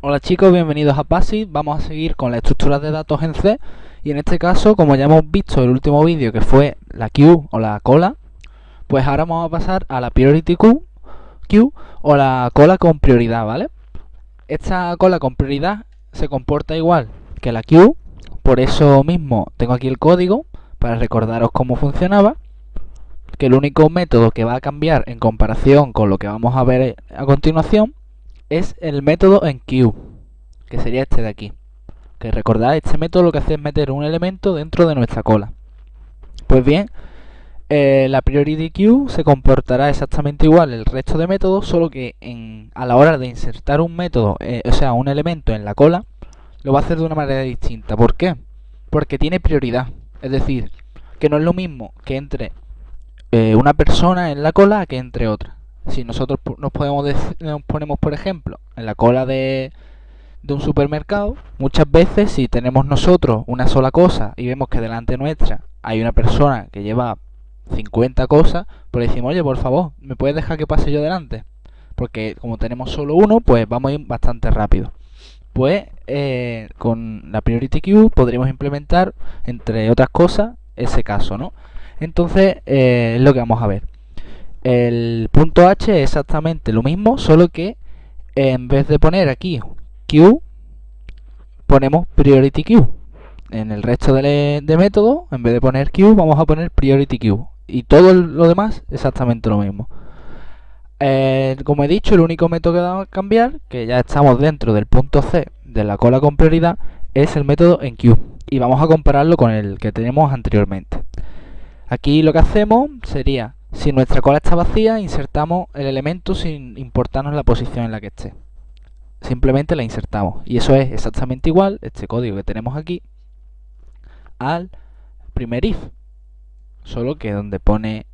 Hola chicos, bienvenidos a PASI. Vamos a seguir con la estructura de datos en C y en este caso, como ya hemos visto el último vídeo que fue la queue o la cola, pues ahora vamos a pasar a la priority queue, queue o la cola con prioridad, ¿vale? Esta cola con prioridad se comporta igual que la queue, por eso mismo tengo aquí el código para recordaros cómo funcionaba, que el único método que va a cambiar en comparación con lo que vamos a ver a continuación es el método en queue, que sería este de aquí. Que recordad, este método lo que hace es meter un elemento dentro de nuestra cola. Pues bien, eh, la priority queue se comportará exactamente igual el resto de métodos, solo que en, a la hora de insertar un método, eh, o sea, un elemento en la cola, lo va a hacer de una manera distinta. ¿Por qué? Porque tiene prioridad. Es decir, que no es lo mismo que entre eh, una persona en la cola que entre otra si nosotros nos, podemos nos ponemos, por ejemplo, en la cola de, de un supermercado, muchas veces si tenemos nosotros una sola cosa y vemos que delante nuestra hay una persona que lleva 50 cosas, pues decimos, oye, por favor, ¿me puedes dejar que pase yo delante? Porque como tenemos solo uno, pues vamos a ir bastante rápido. Pues eh, con la Priority Queue podríamos implementar, entre otras cosas, ese caso, ¿no? Entonces, eh, es lo que vamos a ver. El punto H es exactamente lo mismo, solo que en vez de poner aquí Q, ponemos Priority Q. En el resto de, métodos, en vez de poner Q, vamos a poner Priority Q. Y todo lo demás exactamente lo mismo. Eh, como he dicho, el único método que vamos a cambiar, que ya estamos dentro del punto C de la cola con prioridad, es el método en Q. Y vamos a compararlo con el que tenemos anteriormente. Aquí lo que hacemos sería si nuestra cola está vacía, insertamos el elemento sin importarnos la posición en la que esté. Simplemente la insertamos. Y eso es exactamente igual, este código que tenemos aquí, al primer if. Solo que donde pone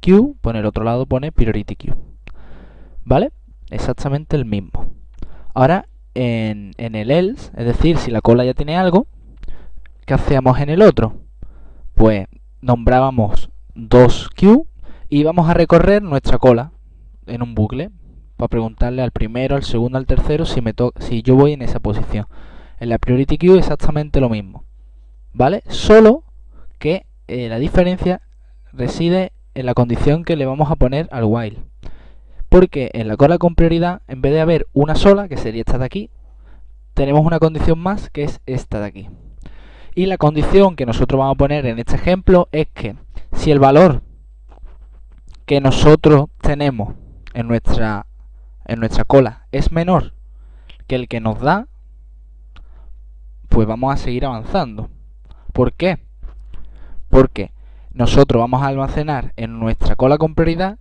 Q, pone el otro lado pone priority Q. ¿Vale? Exactamente el mismo. Ahora, en, en el else, es decir, si la cola ya tiene algo, ¿qué hacíamos en el otro? Pues nombrábamos 2Q y vamos a recorrer nuestra cola en un bucle para preguntarle al primero, al segundo, al tercero si, me si yo voy en esa posición. En la Priority Queue exactamente lo mismo, ¿vale? Solo que eh, la diferencia reside en la condición que le vamos a poner al while. Porque en la cola con prioridad, en vez de haber una sola, que sería esta de aquí, tenemos una condición más que es esta de aquí. Y la condición que nosotros vamos a poner en este ejemplo es que si el valor que nosotros tenemos en nuestra, en nuestra cola es menor que el que nos da, pues vamos a seguir avanzando. ¿Por qué? Porque nosotros vamos a almacenar en nuestra cola con prioridad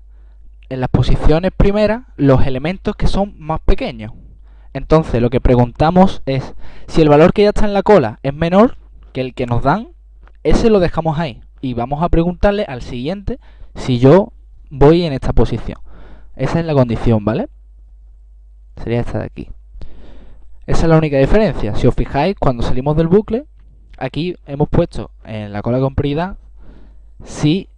en las posiciones primeras los elementos que son más pequeños. Entonces lo que preguntamos es si el valor que ya está en la cola es menor que el que nos dan, ese lo dejamos ahí. Y vamos a preguntarle al siguiente si yo voy en esta posición. Esa es la condición, ¿vale? Sería esta de aquí. Esa es la única diferencia. Si os fijáis, cuando salimos del bucle, aquí hemos puesto en la cola con prioridad si,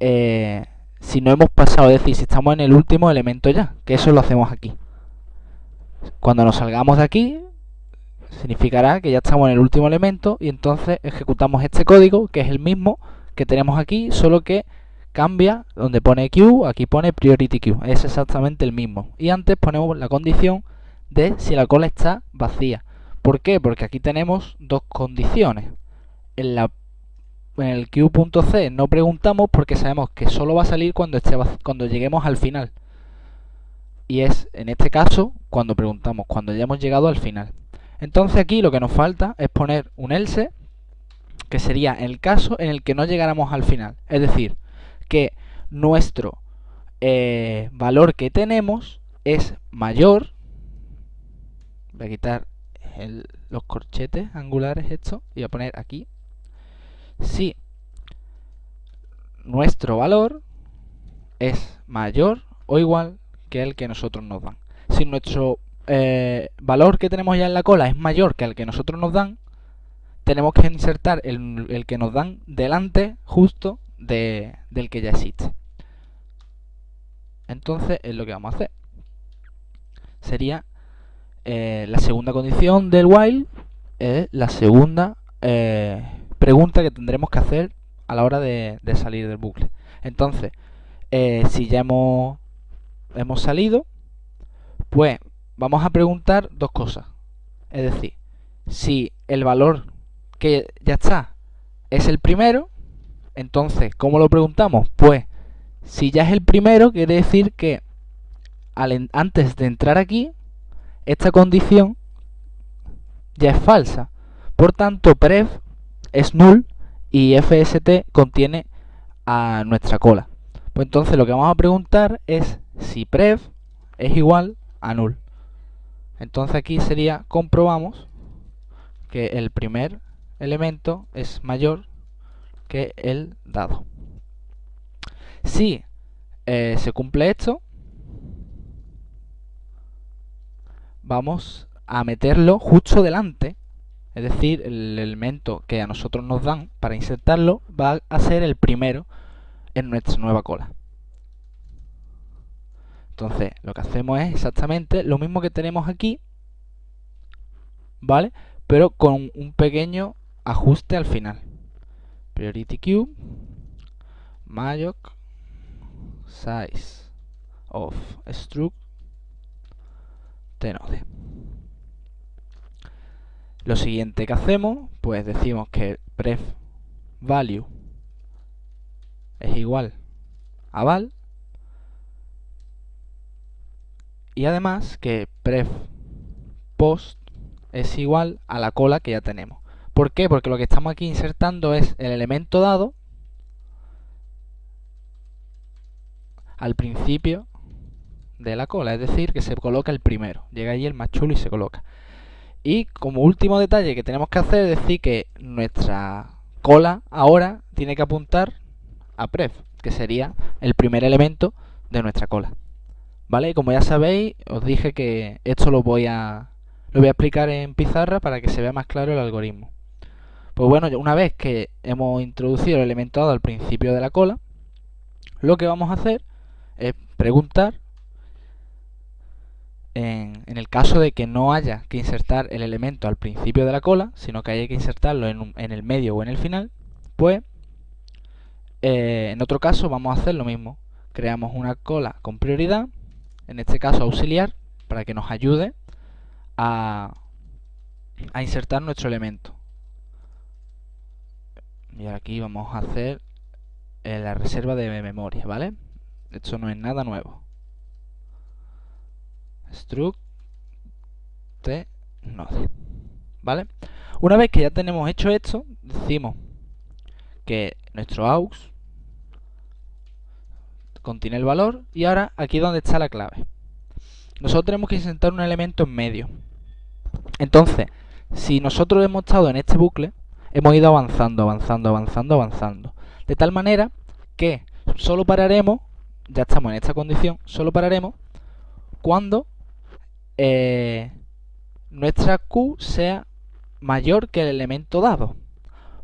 eh, si no hemos pasado, es decir, si estamos en el último elemento ya, que eso lo hacemos aquí. Cuando nos salgamos de aquí, significará que ya estamos en el último elemento y entonces ejecutamos este código, que es el mismo que tenemos aquí, solo que cambia, donde pone Q, aquí pone Priority Q, es exactamente el mismo. Y antes ponemos la condición de si la cola está vacía. ¿Por qué? Porque aquí tenemos dos condiciones. En, la, en el Q.C no preguntamos porque sabemos que solo va a salir cuando, esté, cuando lleguemos al final. Y es, en este caso, cuando preguntamos, cuando ya hemos llegado al final. Entonces aquí lo que nos falta es poner un else, que sería el caso en el que no llegáramos al final. Es decir, que nuestro eh, valor que tenemos es mayor. Voy a quitar los corchetes angulares esto y voy a poner aquí. Si nuestro valor es mayor o igual que el que nosotros nos dan. Si nuestro eh, valor que tenemos ya en la cola es mayor que el que nosotros nos dan, tenemos que insertar el, el que nos dan delante justo del que ya existe. Entonces es lo que vamos a hacer. Sería eh, la segunda condición del while es la segunda eh, pregunta que tendremos que hacer a la hora de, salir del bucle. Entonces, eh, si ya hemos, hemos salido, pues vamos a preguntar dos cosas. Es decir, si el valor que ya está es el primero, entonces, ¿cómo lo preguntamos? Pues, si ya es el primero, quiere decir que antes de entrar aquí, esta condición ya es falsa. Por tanto, pref es null y fst contiene a nuestra cola. Pues entonces lo que vamos a preguntar es si pref es igual a null. Entonces aquí sería comprobamos que el primer elemento es mayor que el dado. Si eh, se cumple esto, vamos a meterlo justo delante, es decir, el elemento que a nosotros nos dan para insertarlo va a ser el primero en nuestra nueva cola. Entonces, lo que hacemos es exactamente lo mismo que tenemos aquí, ¿vale? Pero con un pequeño ajuste al final. Priority queue, malloc, size of struct node. Lo siguiente que hacemos, pues decimos que pref value es igual a val y además que pref post es igual a la cola que ya tenemos. ¿Por qué? Porque lo que estamos aquí insertando es el elemento dado al principio de la cola, es decir, que se coloca el primero. Llega allí el más chulo y se coloca. Y como último detalle que tenemos que hacer es decir que nuestra cola ahora tiene que apuntar a pref, que sería el primer elemento de nuestra cola. ¿Vale? Y como ya sabéis, os dije que esto lo voy a lo voy a explicar en pizarra para que se vea más claro el algoritmo. Pues bueno, una vez que hemos introducido el elemento dado al principio de la cola, lo que vamos a hacer es preguntar en, el caso de que no haya que insertar el elemento al principio de la cola, sino que haya que insertarlo en, el medio o en el final, pues eh, en otro caso vamos a hacer lo mismo. Creamos una cola con prioridad, en este caso auxiliar, para que nos ayude a, a insertar nuestro elemento. Y aquí vamos a hacer eh, la reserva de memoria, ¿vale? Esto no es nada nuevo struct t node. ¿Vale? Una vez que ya tenemos hecho esto, decimos que nuestro aux contiene el valor y ahora aquí es donde está la clave. Nosotros tenemos que insertar un elemento en medio. Entonces, si nosotros hemos estado en este bucle, hemos ido avanzando, avanzando, avanzando, avanzando. De tal manera que solo pararemos, ya estamos en esta condición, solo pararemos cuando eh, nuestra Q sea mayor que el elemento dado.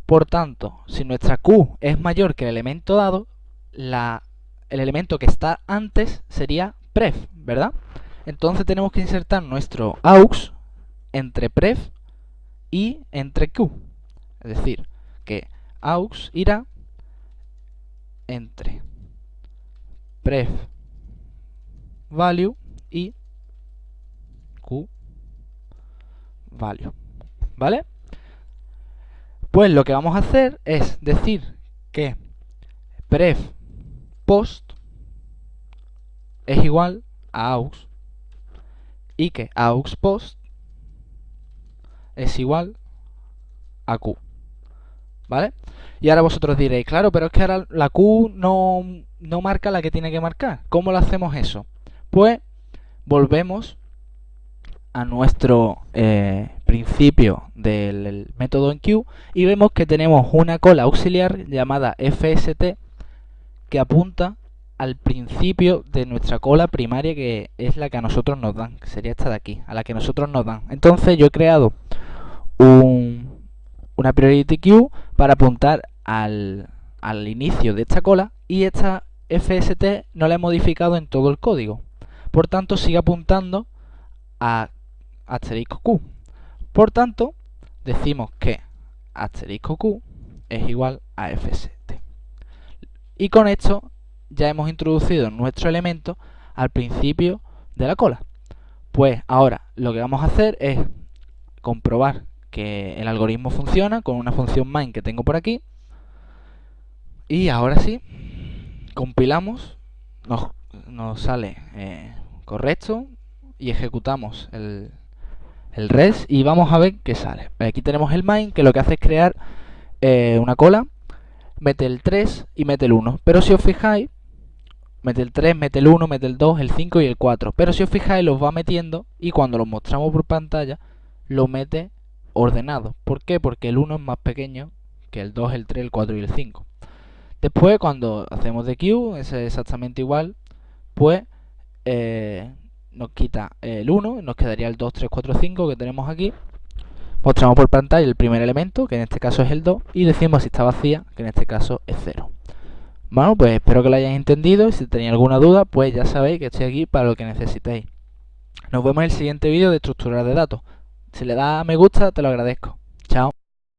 Por tanto, si nuestra Q es mayor que el elemento dado, el elemento que está antes sería pref, ¿verdad? Entonces tenemos que insertar nuestro aux entre pref y entre q. Es decir, que aux irá entre pref value y q value. ¿Vale? Pues lo que vamos a hacer es decir que pref post es igual a aux y que aux post es igual a q. ¿Vale? Y ahora vosotros diréis, claro, pero es que ahora la q no, no marca la que tiene que marcar. ¿Cómo lo hacemos eso? Pues volvemos a nuestro eh, principio del método en Q y vemos que tenemos una cola auxiliar llamada FST que apunta al principio de nuestra cola primaria que es la que a nosotros nos dan, que sería esta de aquí, a la que nosotros nos dan. Entonces yo he creado un, una priority queue para apuntar al, inicio de esta cola y esta FST no la he modificado en todo el código. Por tanto sigue apuntando a asterisco Q. Por tanto, decimos que asterisco Q es igual a F7. Y con esto ya hemos introducido nuestro elemento al principio de la cola. Pues ahora lo que vamos a hacer es comprobar que el algoritmo funciona con una función main que tengo por aquí. Y ahora sí, compilamos, nos, sale eh, correcto y ejecutamos el, el res y vamos a ver qué sale. Aquí tenemos el main que lo que hace es crear eh, una cola, mete el 3 y mete el 1. Pero si os fijáis, mete el 3, mete el 1, mete el 2, el 5 y el 4. Pero si os fijáis los va metiendo y cuando los mostramos por pantalla lo mete ordenado. ¿Por qué? Porque el 1 es más pequeño que el 2, el 3, el 4 y el 5. Después cuando hacemos de Q, es exactamente igual, pues eh, nos quita el 1, nos quedaría el 2, 3, 4, 5 que tenemos aquí. Mostramos por pantalla el primer elemento, que en este caso es el 2, y decimos si está vacía, que en este caso es 0. Bueno, pues espero que lo hayáis entendido y si tenéis alguna duda, pues ya sabéis que estoy aquí para lo que necesitéis. Nos vemos en el siguiente vídeo de estructuras de datos. Si le das a me gusta, te lo agradezco. Chao.